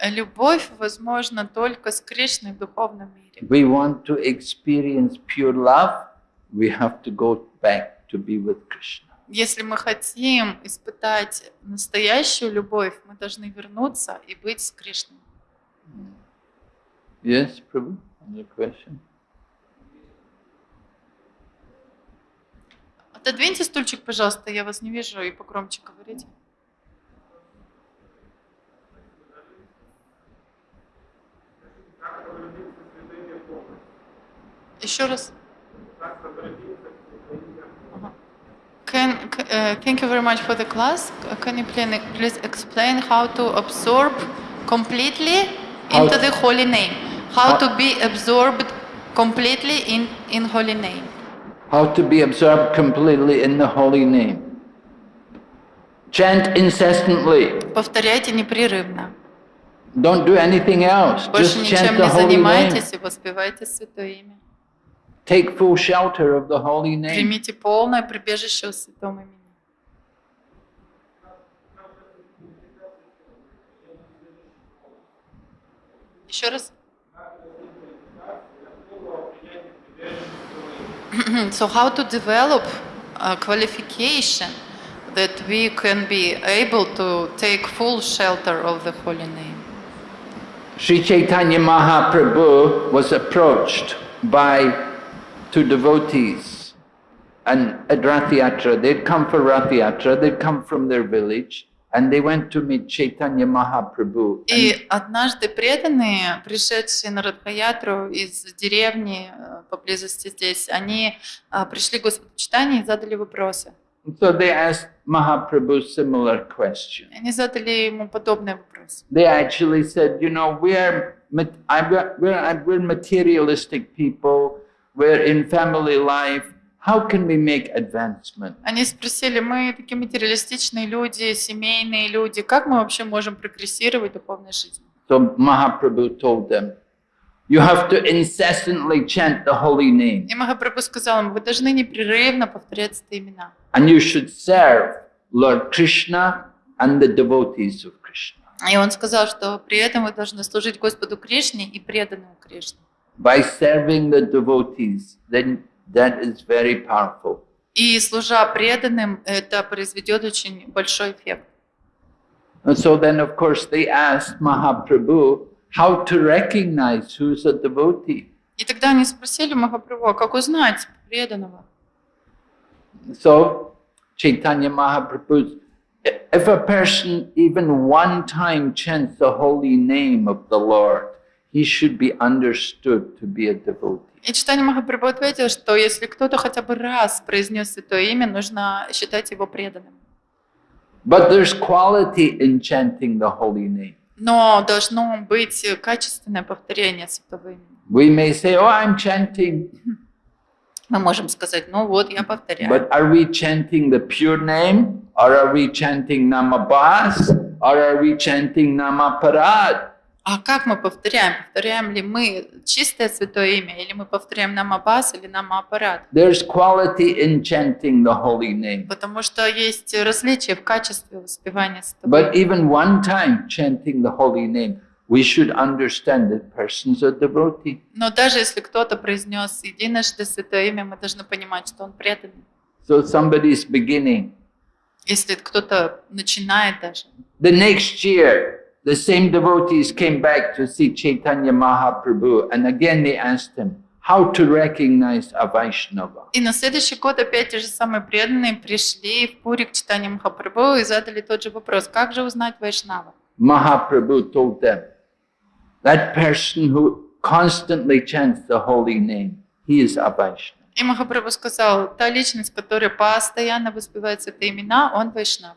Любовь возможна только с Кришной в духовном мире. We want to experience pure love, we have to go back to be with Krishna. Если мы хотим испытать настоящую любовь, мы должны вернуться и быть с Кришной. Yes, Prabhu, another question? Отодвиньте стульчик, пожалуйста, я вас не вижу, и погромче говорите. Еще раз. Can, uh, thank you very much for the class. Can you please explain how to absorb completely into the Holy Name. How, to be absorbed completely in, in Holy Name. How to be absorbed completely in the Holy Name. Chant incessantly. Повторяйте непрерывно. Don't do anything else. Больше Just ничем chant не занимайтесь и воспевайте Святое имя. Take full shelter of the Holy Name. Примите полное прибежище в Святом имени. Еще раз. so how to develop a qualification that we can be able to take full shelter of the holy name? Sri Chaitanya Mahaprabhu was approached by two devotees and at Rath They'd come for Rath they'd come from their village And they went to meet Chaitanya Mahaprabhu. И однажды преданные, пришедшие на Радхаятру из деревни поблизости здесь, они пришли к Господу Читания и задали вопросы. So they asked Mahaprabhu similar question. Они задали ему подобный вопрос. They actually said, you know, we're, we're, we're materialistic people, we're in family life, How can we make advancement? Они спросили, мы такие материалистичные люди, семейные люди, как мы вообще можем прогрессировать в духовной жизни? So told them, You have to incessantly chant the holy name. И Махапрабху сказал им, вы должны непрерывно повторять эти имена. And you should serve Lord Krishna and the devotees of Krishna. И он сказал, что при этом вы должны служить Господу Кришне и преданному Кришне. By serving the devotees, then That is very powerful. И служа преданным, это произведет очень большой эффект. And so then, of course, they asked Mahaprabhu how to recognize who's a devotee. И тогда они спросили Махапрабху, как узнать преданного? So, Chaitanya Mahaprabhu, if a person even one time chants the holy name of the Lord, he should be understood to be a devotee. И что-то читание Махапрабху ответил, что если кто-то хотя бы раз произнес это имя, нужно считать его преданным. But there's quality in chanting the holy name. Но должно быть качественное повторение святого имени. We may say, oh, I'm chanting. Мы можем сказать, ну вот, я повторяю. But are we chanting the pure name? Or are we chanting Namabas? Or are we chanting Namaparad? а как мы повторяем? Повторяем ли мы чистое святое имя, или мы повторяем нам Аббас, или нам аппарат? There's quality in chanting the holy name. Потому что есть различия в качестве воспевания святого. But even one time chanting the holy name, we should understand that person's a devotee. Но даже если кто-то произнес единожды святое имя, мы должны понимать, что он преданный. So somebody is beginning. Если кто-то начинает даже. The next year. The same devotees came back to see Chaitanya Mahaprabhu and again they asked him, how to recognize a Vaishnava. И на следующий год опять те же самые преданные пришли в Пури к читанию Махапрабху и задали тот же вопрос, как же узнать Вайшнава? Mahaprabhu told them, that person who constantly chants the holy name, he is a Vaishnava. И Махапрабху сказал, та личность, которая постоянно воспевает это имена, он Вайшнав.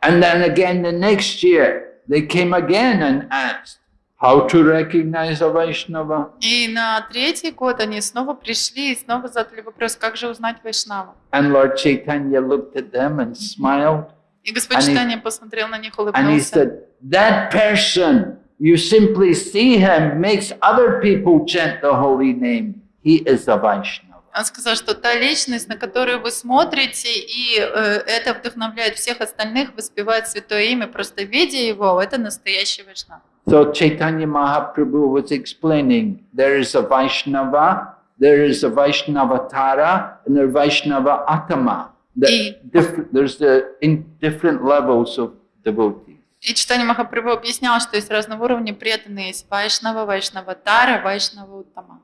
And then again the next year, they came again and asked, How to recognize a Vaishnava? И на третий год они снова пришли и снова задали вопрос, как же узнать Вайшнава? And Lord Chaitanya looked at them and smiled. И Господь Читания посмотрел на них, улыбнулся. And he said, that person, you simply see him, makes other people chant the holy name. He is a Vaishnava. Он сказал, что та личность, на которую вы смотрите, и э, это вдохновляет всех остальных, воспевает святое имя, просто видя его, это настоящий Вайшнав. So Chaitanya Mahaprabhu was explaining, there is a Vaishnava, there is a Vaishnavatara, and there is Vaishnava Atama. The, different, there's the, in different levels of devotees. И Читание Махапрабху объяснял, что есть разного уровня преданные. Есть Вайшнава, Вайшнава Тара, Вайшнава Уттама.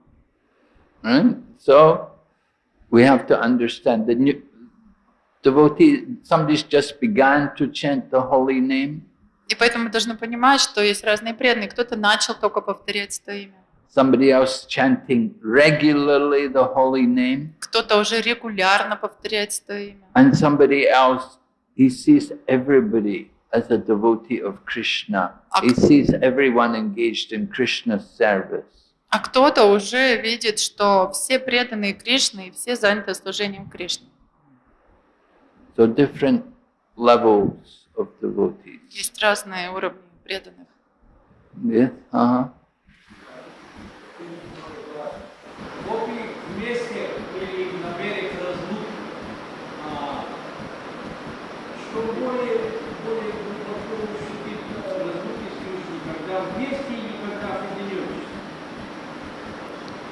So, we have to understand the new devotee, somebody's just began to chant the holy name. И поэтому мы должны понимать, что есть разные преданные. Кто-то начал только повторять это имя. Somebody else chanting regularly the holy name. Кто-то уже регулярно повторяет это имя. And somebody else, he sees everybody as a devotee of Krishna. He sees everyone engaged in Krishna's service. А кто-то уже видит, что все преданные Кришны и все заняты служением Кришны. So different levels of devotees. Есть разные уровни преданных. Yes, uh -huh.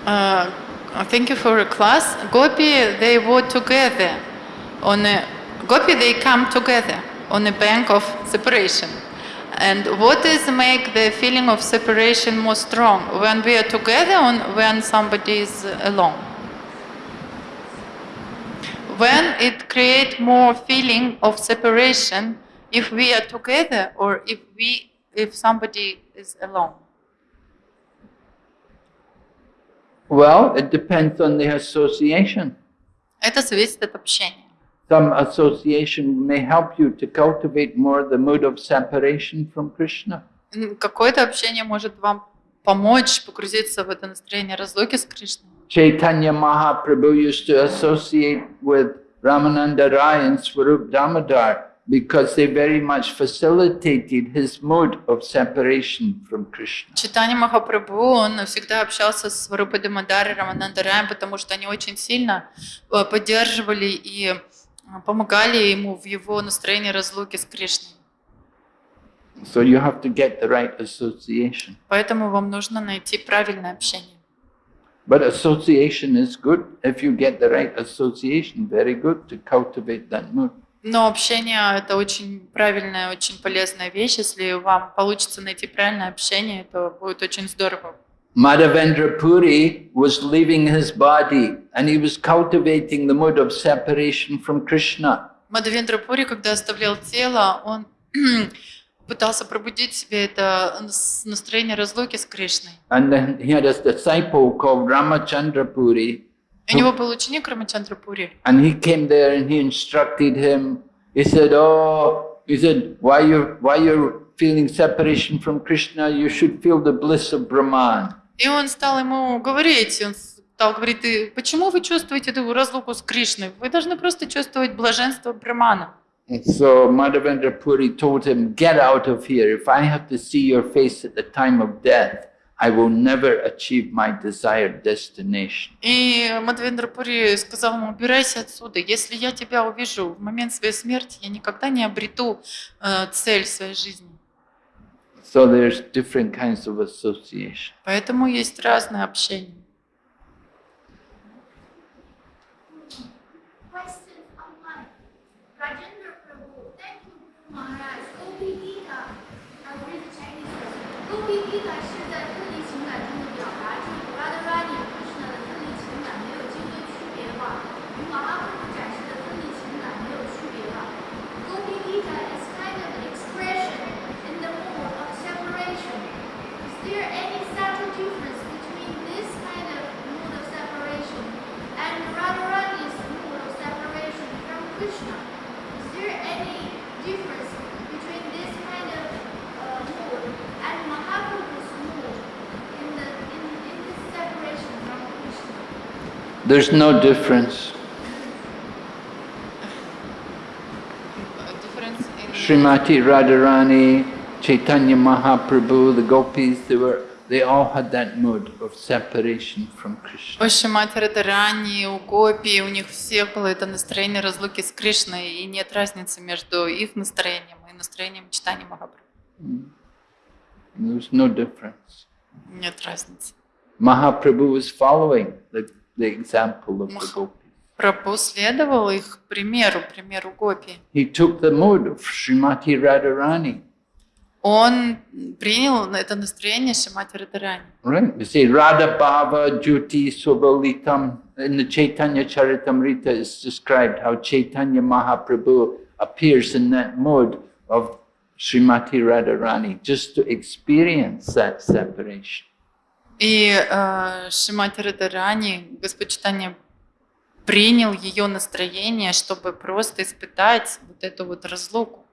Uh, uh, thank you for a class. Gopi, they were together on a, Gopi, they come together on the bank of separation. And what is make the feeling of separation more strong? When we are together or when somebody is alone? When it creates more feeling of separation if we are together or if we if somebody is alone? Well, it depends on the association. Это зависит от общения. Some association may help you to cultivate more the mood of separation from Krishna. Какое-то общение может вам помочь погрузиться в это настроение разлуки с Кришной. Chaitanya Mahaprabhu used to associate with Ramananda Rai and Swarup Damodar. because they very much facilitated his mode of separation from Krishna. Читание Махапрабху, он всегда общался с Варупадой Мадари, Раманандараем, потому что они очень сильно э, поддерживали и э, помогали ему в его настроении разлуки с Кришной. So you have to get the right association. Поэтому вам нужно найти правильное общение. But association is good. If you get the right association, very good to cultivate that mood. Но общение — это очень правильная, очень полезная вещь. Если вам получится найти правильное общение, то будет очень здорово. Madhavendra Puri was leaving his body and he was cultivating the mood of separation from Krishna. Мадавендра Пури, когда оставлял тело, он пытался пробудить себе это настроение разлуки с Кришной. And then he had a disciple called Ramachandra Puri У него был ученик, Пури. And he came there and he instructed him. He said, oh, he said, why you why you're feeling separation from Krishna, you should feel the bliss of Brahman. И он стал ему говорить, он стал говорить, ты, почему вы чувствуете эту разлуку с Кришной? Вы должны просто чувствовать блаженство Брахмана. And so Madhavendra Puri told him, get out of here. If I have to see your face at the time of death, I will never achieve my desired destination. И Мадвендра Пури сказал ему, убирайся отсюда. Если я тебя увижу в момент своей смерти, я никогда не обрету э, цель своей жизни. So there's different kinds of association. Поэтому есть разное общение. Thank you, Maharaj. Gopi Gita. I read the Chinese version. Gopi Gita. There's no difference. difference Srimati Radharani, Chaitanya Mahaprabhu, the gopis, they were they all had that mood of separation from Krishna. У Шримати Радарани, у Гопи, у них всех было это настроение разлуки с Кришной, и нет There's no difference. Mahaprabhu was following the the example of the Gopis. их примеру, примеру Гопи. He took the mood of Shrimati Radharani. Он принял это настроение Шимати Радарани. Right. We say Radha Bhava Jyoti Subalitam. In the Chaitanya Charitamrita is described how Chaitanya Mahaprabhu appears in that mood of Srimati Radharani just to experience that separation. И э, Шимати Радарани, Господь принял ее настроение, чтобы просто испытать вот эту вот разлуку.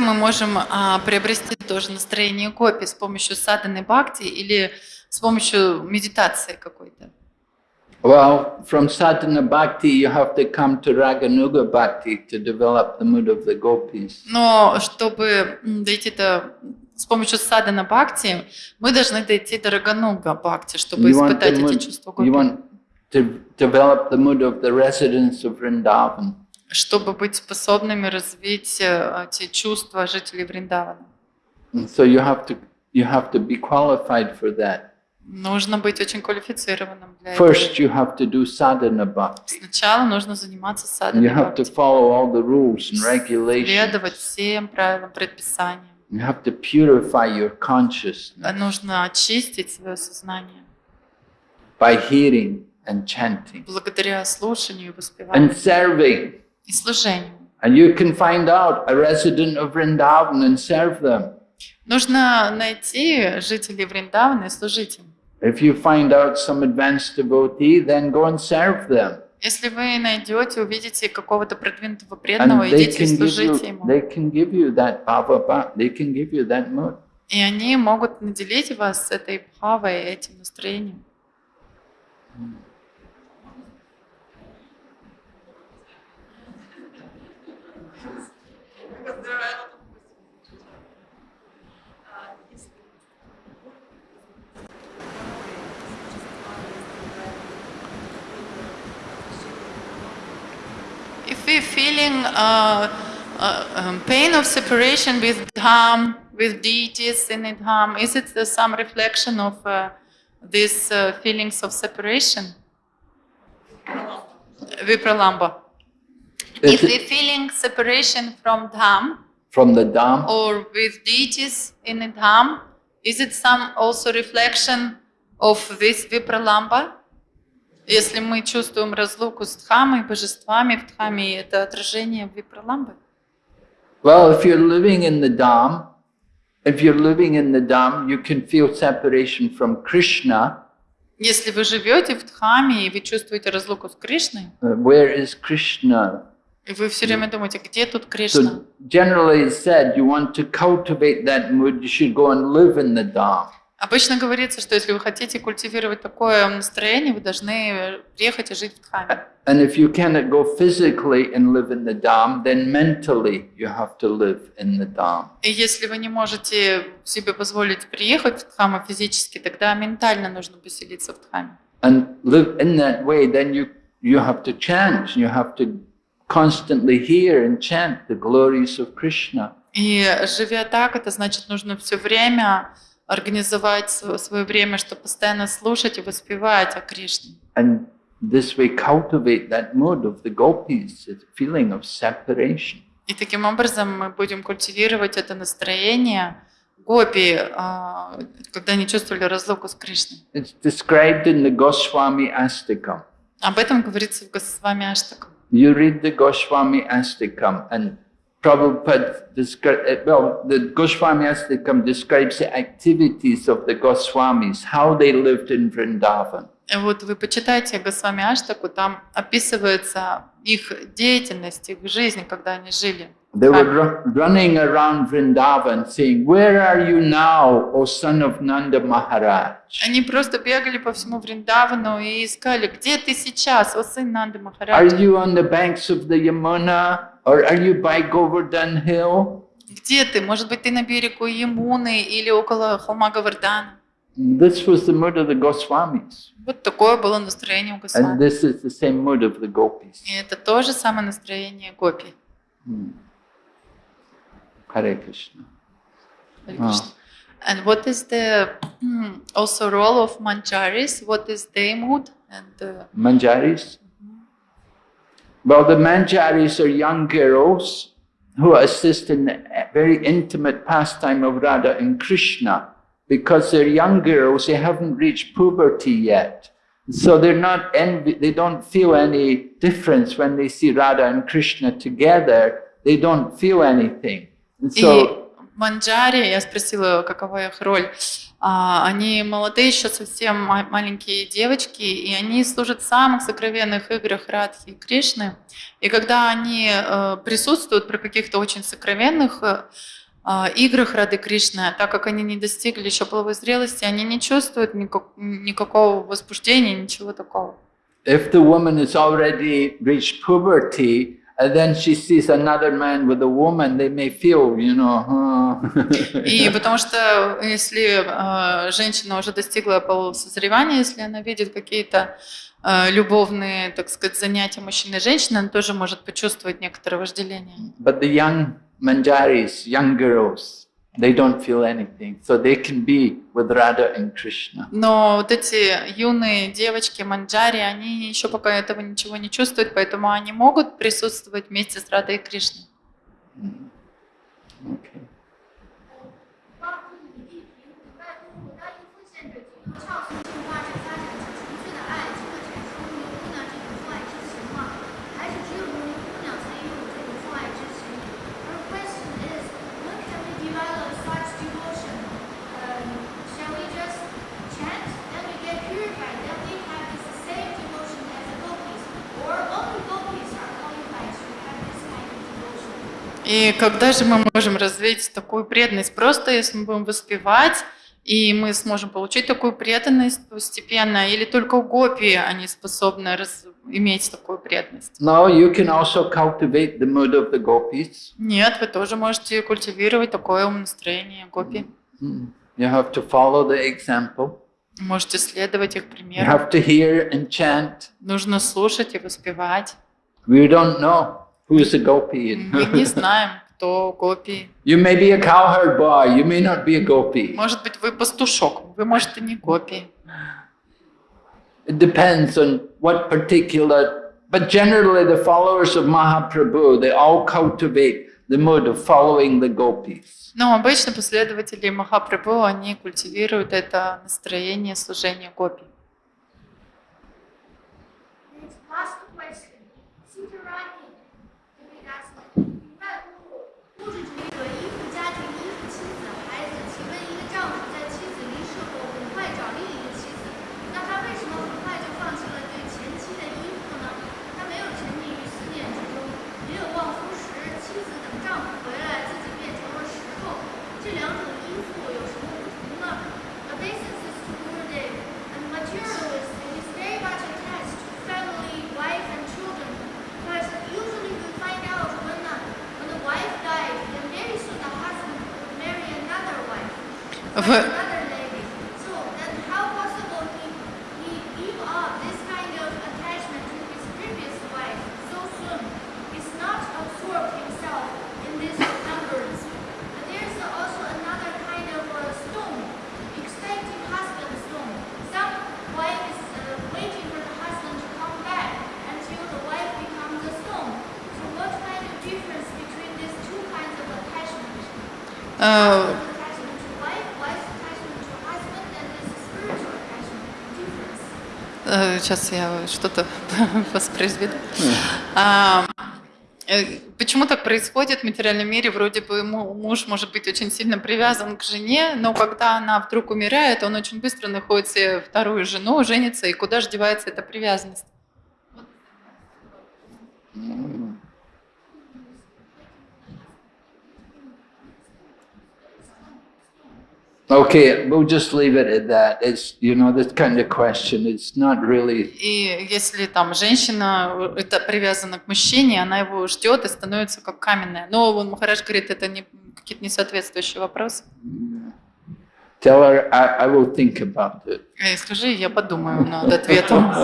мы можем а, приобрести тоже настроение копи с помощью саданы бхакти или с помощью медитации какой-то? Well, from sadhana bhakti you have to come to raganuga bhakti to develop the mood of the gopis. Но чтобы дойти до с помощью садана бхакти мы должны дойти до рагануга бхакти, чтобы you испытать эти чувства гопи. You want to develop the mood of the residents of Vrindavan чтобы быть способными развить э, те чувства жителей Вриндавана. So you have to you have to be qualified for that. Нужно быть очень квалифицированным для этого. First you have to do sadhana bhakti. Сначала нужно заниматься садхана You have to follow all the rules and regulations. Следовать всем правилам, предписаниям. You have to purify your consciousness. Нужно очистить свое сознание. By hearing and chanting. Благодаря слушанию и воспеванию. And serving и служению. Нужно найти жителей Вриндавана и служить им. If you find out some advanced devotee, then go and serve them. Если вы найдете, увидите какого-то продвинутого преданного, идите и служите ему. They can give you that bhavapa, they can give you that mood. И они могут наделить вас этой бхавой, этим настроением. Mm. because there are If we're feeling uh, uh, um, pain of separation with dham, with deities in dham, is it some reflection of uh, these uh, feelings of separation? Vipralambha. If we're feeling separation from Dham, from the Dham, or with deities in the Dham, is it some also reflection of this Vipralambha? Если мы чувствуем разлуку с Дхамой, божествами в Дхаме, это отражение Випраламбы? Well, if you're living in the Dham, if you're living in the Dham, you can feel separation from Krishna. Если вы живете в Дхаме и вы чувствуете разлуку с Кришной, uh, where is Krishna? И вы все время ну. думаете, где тут Кришна? So generally said, you want to cultivate that mood, you should go and live in the Dham. Обычно говорится, что если вы хотите культивировать такое настроение, вы должны приехать и жить в Дхаме. And if you cannot go physically and live in the Dham, then mentally you have to live in the Dham. И если вы не можете себе позволить приехать в Дхаму физически, тогда ментально нужно поселиться в Дхаме. And live in that way, then you you have to change, you have to constantly hear and chant the glories of Krishna. И живя так, это значит, нужно все время организовать свое время, чтобы постоянно слушать и воспевать о Кришне. And this way cultivate that mood of the gopis, the feeling of separation. И таким образом мы будем культивировать это настроение гопи, а, когда они чувствовали разлуку с Кришной. It's described in the Goswami Astika. Об этом говорится в Госвами Аштакам. You read the Goswami Ashtakam and Prabhupada eh, well, the Goswami Ashtakam describes the activities of the Goswamis, how they lived in Vrindavan. Вот вы почитайте Госвами Аштаку, там описывается их деятельность, их жизнь, когда они жили. They were ru running around Vrindavan saying, Where are you now, O son of Nanda Maharaj? Они просто бегали по всему Вриндавану и искали, где ты сейчас, о сын Нанда Махараджа? Are you on the banks of the Yamuna? Or are you by Govardhan Hill? Где ты? Может быть, ты на берегу Ямуны или около холма Говардана? This was the mood of the Goswamis. Вот такое было настроение у Госвами. And this is the same mood of the gopis. И это то же самое настроение гопи. Hmm. Hare Krishna. Hare Krishna. And what is the hmm, also role of manjaris? What is their mood? And manjaris? Mm-hmm. Well, the manjaris are young girls who assist in the very intimate pastime of Radha and Krishna. Because they're young girls, they haven't reached puberty yet. So they're not envy, they don't feel any difference when they see Radha and Krishna together. They don't feel anything. So, И Манджари, я спросила, какова их роль. А, они молодые, еще совсем маленькие девочки, и они служат в самых сокровенных играх Радхи и Кришны. И когда они э, присутствуют при каких-то очень сокровенных э, а, играх Рады Кришны, так как они не достигли еще половой зрелости, они не чувствуют никак, никакого возбуждения, ничего такого. If the woman has already reached puberty, And then she sees another man with a woman, they may feel, you know. И потому что если а, женщина уже достигла полусозревания, если она видит какие-то а, любовные, так сказать, занятия мужчины и женщины, она тоже может почувствовать некоторое вожделение. But the young manjaris, young girls, They don't feel anything, so they can be with Radha and Krishna. Но вот эти юные девочки манджари, они еще пока этого ничего не чувствуют, поэтому они могут присутствовать вместе с Радой и Кришной. Okay. И когда же мы можем развить такую преданность? Просто если мы будем воспевать, и мы сможем получить такую преданность постепенно, или только у гопи они способны раз... иметь такую преданность? Now you can also cultivate the mood of the gopis. Нет, вы тоже можете культивировать такое настроение гопи. Mm-hmm. You have to follow the example. Можете следовать их примеру. You have to hear and chant. Нужно слушать и воспевать. We don't know. Who is a gopi? Мы не знаем, кто гопи. You may be a cowherd boy, you may not be a gopi. Может быть, вы пастушок, вы, можете не гопи. It depends on what particular, but generally the followers of Mahaprabhu, they all cultivate the mood of following the gopis. Но обычно последователи Махапрабху, они культивируют это настроение служения гопи. сейчас я что-то воспроизведу. А, э, почему так происходит в материальном мире? Вроде бы муж может быть очень сильно привязан к жене, но когда она вдруг умирает, он очень быстро находит себе вторую жену, женится, и куда же девается эта привязанность? Okay, we'll just leave it at that. It's, you know, this kind of question, it's not really... И если там женщина э, это привязана к мужчине, она его ждет и становится как каменная. Но он Махарадж говорит, это не, какие-то несоответствующие вопросы. Tell her I, I will think about it. И э, скажи, я подумаю над ответом.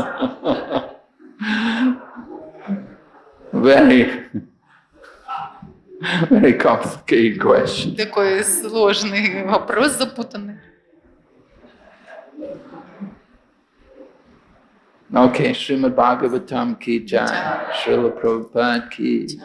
Very... Very complicated question. Такой сложный вопрос, запутанный. Okay, Srimad Bhagavatam ki jai, Srila Prabhupada ki jai.